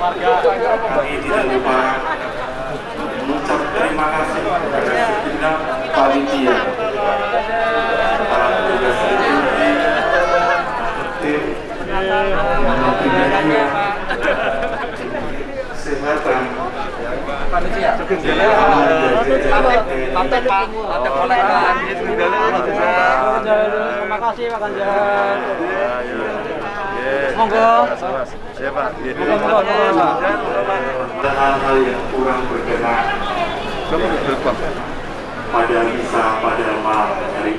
Kami tidak lupa mengucap terima kasih kepada segenap panitia para petugas security, tim, multimedia, kesehatan, panitia Lantai Pak Terima kasih Pak Ganjar. Monggo. Ya Pak. Dan hal-hal yang kurang berkenan pada misa pada malam hari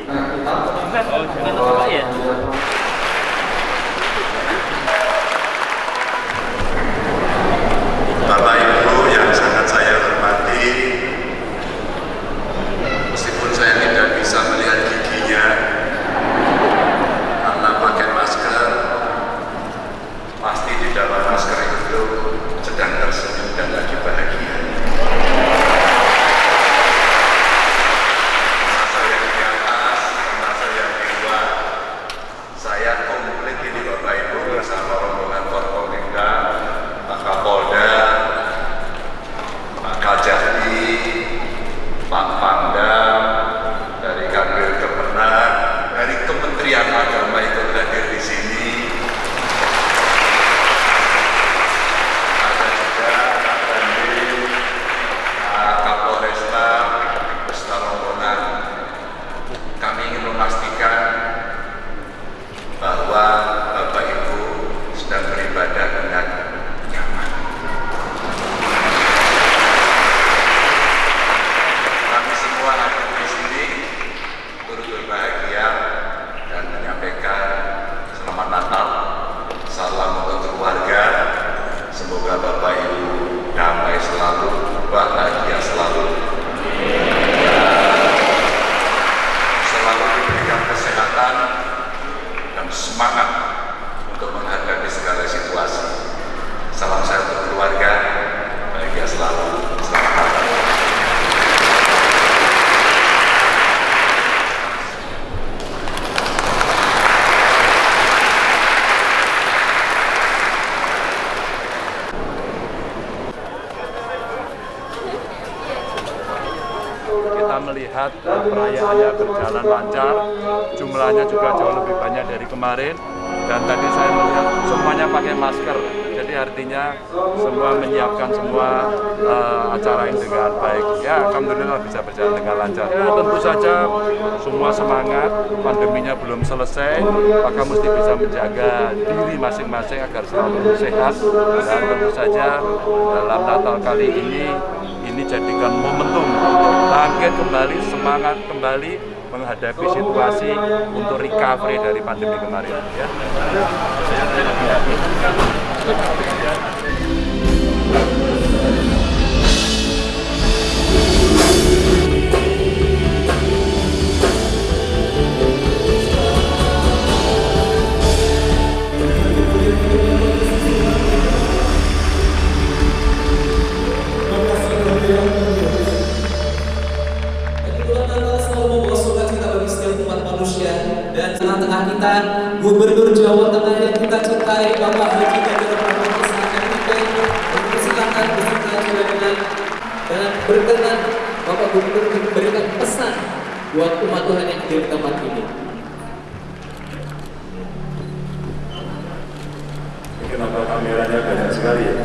melihat eh, perayaannya berjalan lancar, jumlahnya juga jauh lebih banyak dari kemarin, dan tadi saya melihat semuanya pakai masker, jadi artinya semua menyiapkan semua eh, acara ini dengan baik. Ya, alhamdulillah bisa berjalan dengan lancar. Ya, tentu saja semua semangat, pandeminya belum selesai, maka mesti bisa menjaga diri masing-masing agar selalu sehat, dan tentu saja dalam Natal kali ini ini jadikan momentum untuk bangkit kembali, semangat kembali menghadapi situasi untuk recovery dari pandemi kemarin. Ya. Manusia dan tengah-tengah kita Gubernur Jawa Tengah yang kita cintai Bapak Haji Ganjar Pranowo sangat kita mempersilakan beserta jalan dan berkenan Bapak Gubernur memberikan pesan buat umat Tuhan yang di tempat ini. Kenapa kameranya banyak sekali ya?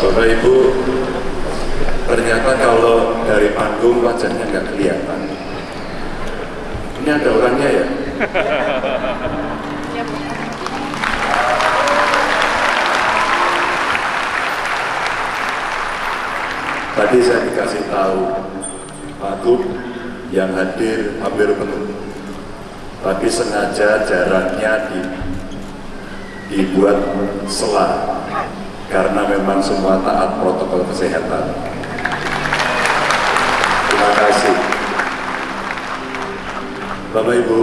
Bapak Ibu, ternyata kalau dari panggung wajahnya nggak kelihatan. Ini ada orangnya ya? Tadi saya dikasih tahu Pak Gub yang hadir hampir penuh. Tapi sengaja jaraknya di, dibuat selah karena memang semua taat protokol kesehatan. Bapak Ibu,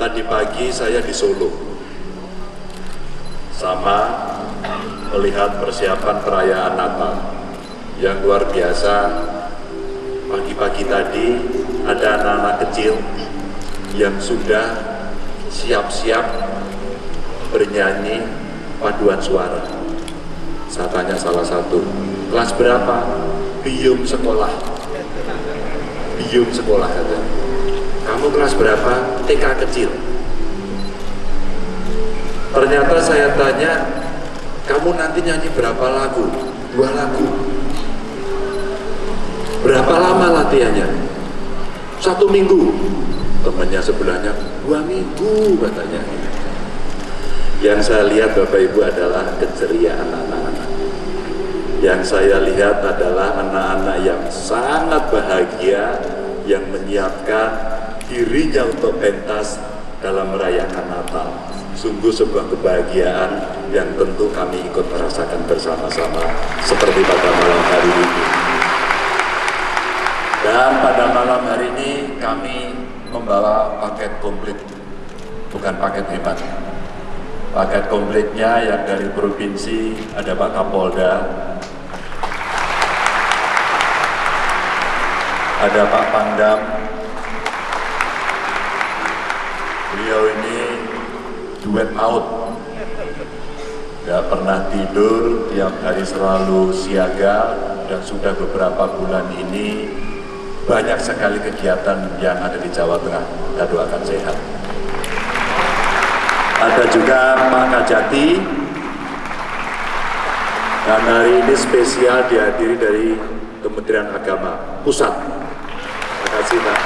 tadi pagi saya di Solo sama melihat persiapan perayaan Natal yang luar biasa. Pagi-pagi tadi ada anak-anak kecil yang sudah siap-siap bernyanyi paduan suara. Saya tanya salah satu, kelas berapa? Bium sekolah. Bium sekolah kata. Kamu kelas berapa? TK kecil. Ternyata saya tanya, kamu nanti nyanyi berapa lagu? Dua lagu. Berapa lama latihannya? Satu minggu. Temannya sebelahnya, dua minggu katanya. Yang saya lihat Bapak Ibu adalah keceriaan anak-anak. Yang saya lihat adalah anak-anak yang sangat bahagia yang menyiapkan dirinya untuk pentas dalam merayakan Natal. Sungguh sebuah kebahagiaan yang tentu kami ikut merasakan bersama-sama seperti pada malam hari ini. Dan pada malam hari ini kami membawa paket komplit, bukan paket hemat. Paket komplitnya yang dari provinsi ada Pak Kapolda, ada Pak Pangdam. Duet maut. Gak pernah tidur, tiap hari selalu siaga dan sudah beberapa bulan ini banyak sekali kegiatan yang ada di Jawa Tengah. Kita doakan sehat. Ada juga Pak Kajati dan hari ini spesial dihadiri dari Kementerian Agama Pusat. Terima kasih Pak.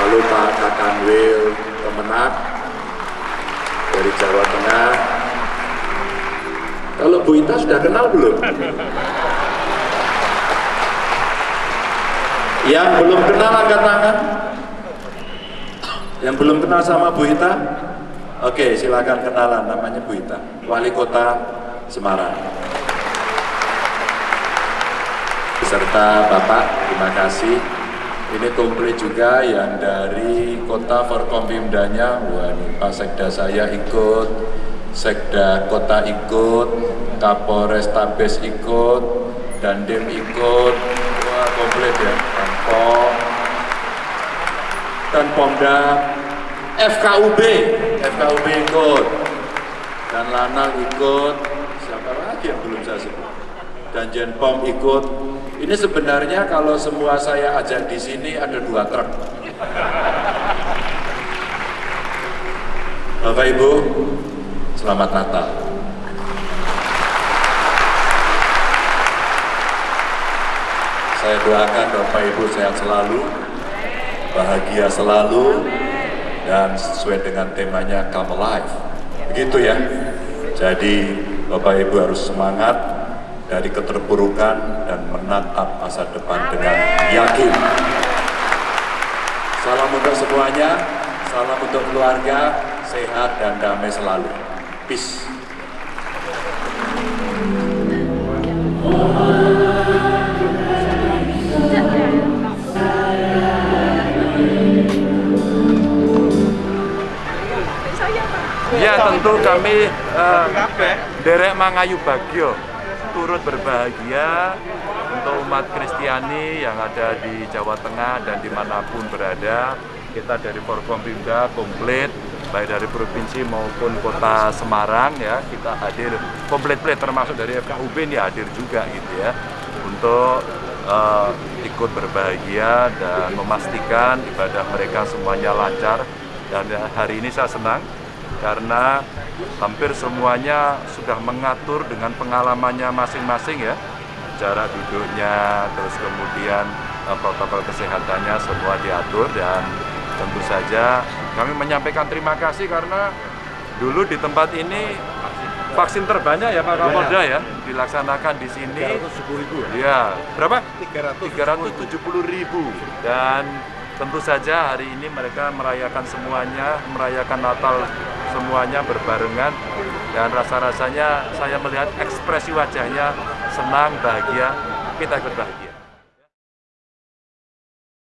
Lalu Pak Kakanwil Kemenak dari Jawa Tengah. Kalau Bu Ita sudah kenal belum? Yang belum kenal angkat tangan. Yang belum kenal sama Bu Ita? Oke, silakan kenalan. Namanya Bu Ita, Wali Kota Semarang. Beserta Bapak, terima kasih. Ini komplit juga yang dari kota Forkompimdanya, wah Pak Sekda saya ikut, Sekda Kota ikut, Kapolres Tabes ikut, Dandim ikut, wah komplit ya, dan Pom, dan Pomda, FKUB, FKUB ikut, dan Lanal ikut, siapa lagi yang belum saya sebut, dan Jenpom ikut. Ini sebenarnya kalau semua saya ajak di sini ada dua truk. Bapak Ibu, selamat Natal. Saya doakan Bapak Ibu sehat selalu, bahagia selalu, dan sesuai dengan temanya Come Alive. Begitu ya. Jadi Bapak Ibu harus semangat dari keterpurukan dan menatap masa depan dengan yakin. Salam untuk semuanya, salam untuk keluarga, sehat dan damai selalu. Peace. Ya tentu kami uh, derek Mangayu Bagio turut berbahagia untuk umat Kristiani yang ada di Jawa Tengah dan di mana pun berada. Kita dari Forkompimda komplit, baik dari provinsi maupun kota Semarang ya kita hadir komplit-komplit termasuk dari FKUB ini hadir juga gitu ya untuk uh, ikut berbahagia dan memastikan ibadah mereka semuanya lancar dan hari ini saya senang karena hampir semuanya sudah mengatur dengan pengalamannya masing-masing ya. Jarak duduknya terus kemudian uh, protokol kesehatannya semua diatur dan tentu saja kami menyampaikan terima kasih karena dulu di tempat ini vaksin terbanyak ya Pak Kapolda ya dilaksanakan di sini. 370 ribu ya? Berapa? 370 ribu. Dan tentu saja hari ini mereka merayakan semuanya merayakan Natal semuanya berbarengan dan rasa-rasanya saya melihat ekspresi wajahnya senang bahagia kita ikut bahagia